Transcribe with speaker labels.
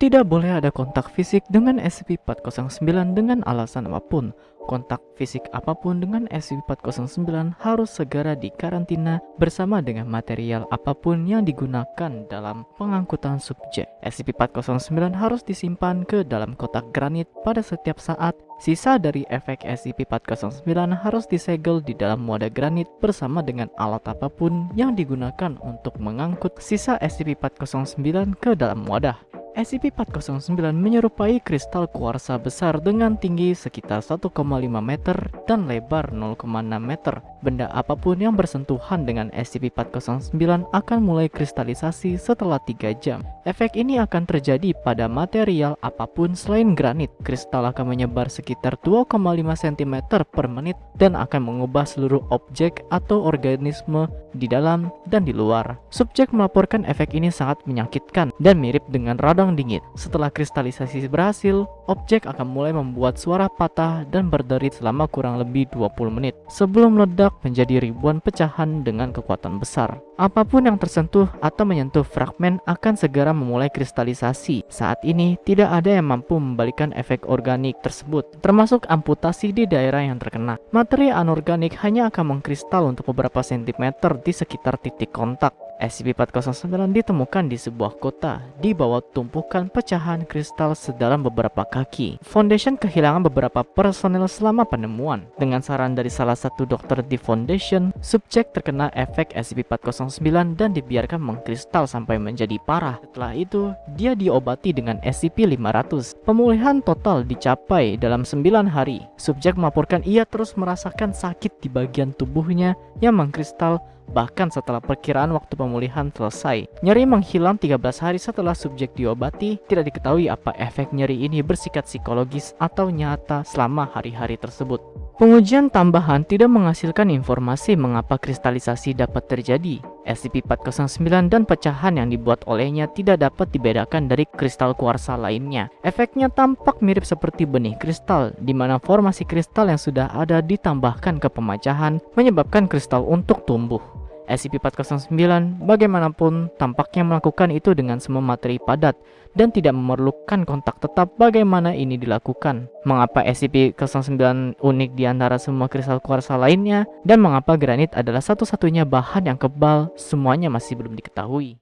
Speaker 1: Tidak boleh ada kontak fisik dengan SCP-409 dengan alasan apa pun. Kontak fisik apa pun dengan SCP-409 harus segera dikarantina bersama dengan material apa pun yang digunakan dalam pengangkutan subjek. SCP-409 harus disimpan ke dalam kotak granit pada setiap saat. Sisa dari efek SCP-409 harus disegel di dalam wadah granit bersama dengan alat apa pun yang digunakan untuk mengangkut sisa SCP-409 ke dalam wadah. SCP-409 menyerupai kristal kuarsa besar dengan tinggi sekitar 1,5 meter dan lebar 0,6 meter. Benda apa pun yang bersentuhan dengan SCP-409 akan mulai kristalisasi setelah 3 jam. Efek ini akan terjadi pada material apa pun selain granit. Kristal akan menyebar sekitar 2,5 cm per menit dan akan mengubah seluruh objek atau organisme di dalam dan di luar. Subjek melaporkan efek ini sangat menyakitkan dan mirip dengan radang dingin. Setelah kristalisasi berhasil, objek akan mulai membuat suara patah dan berderit selama kurang lebih 20 menit sebelum meledak menjadi ribuan pecahan dengan kekuatan besar. Apa pun yang tersentuh atau menyentuh fragmen akan segera memulai kristalisasi. Saat ini, tidak ada yang mampu membalikan efek organik tersebut, termasuk amputasi di daerah yang terkena. Materi anorganik hanya akan mengkristal untuk beberapa sentimeter di sekitar titik kontak. SCP-409 ditemukan di sebuah kota di bawah tumpukan pecahan kristal sedalam beberapa kaki. Foundation kehilangan beberapa personel selama penemuan. Dengan saran dari salah satu dokter di Foundation, subjek terkena efek SCP-409 dan dibiarkan mengkristal sampai menjadi parah. Setelah itu, dia diobati dengan SCP-500. Pemulihan total dicapai dalam 9 hari. Subjek melaporkan ia terus merasakan sakit di bagian tubuhnya yang mengkristal bahkan setelah perkiraan waktu pemulihan selesai. Nyeri menghilang 13 hari setelah subjek diobati, tidak diketahui apa efek nyeri ini bersikat psikologis atau nyata selama hari-hari tersebut. Pengujian tambahan tidak menghasilkan informasi mengapa kristalisasi dapat terjadi. SCP-409 dan pecahan yang dibuat olehnya tidak dapat dibedakan dari kristal kuarsa lainnya. Efeknya tampak mirip seperti benih kristal, di mana formasi kristal yang sudah ada ditambahkan ke pemecahan menyebabkan kristal untuk tumbuh. SCP-409 bagaimanapun tampaknya melakukan itu dengan semua materi padat dan tidak memerlukan kontak tetap bagaimana ini dilakukan. Mengapa SCP-09 unik di antara semua kristal kuarsa lainnya dan mengapa granit adalah satu-satunya bahan yang kebal semuanya masih belum diketahui.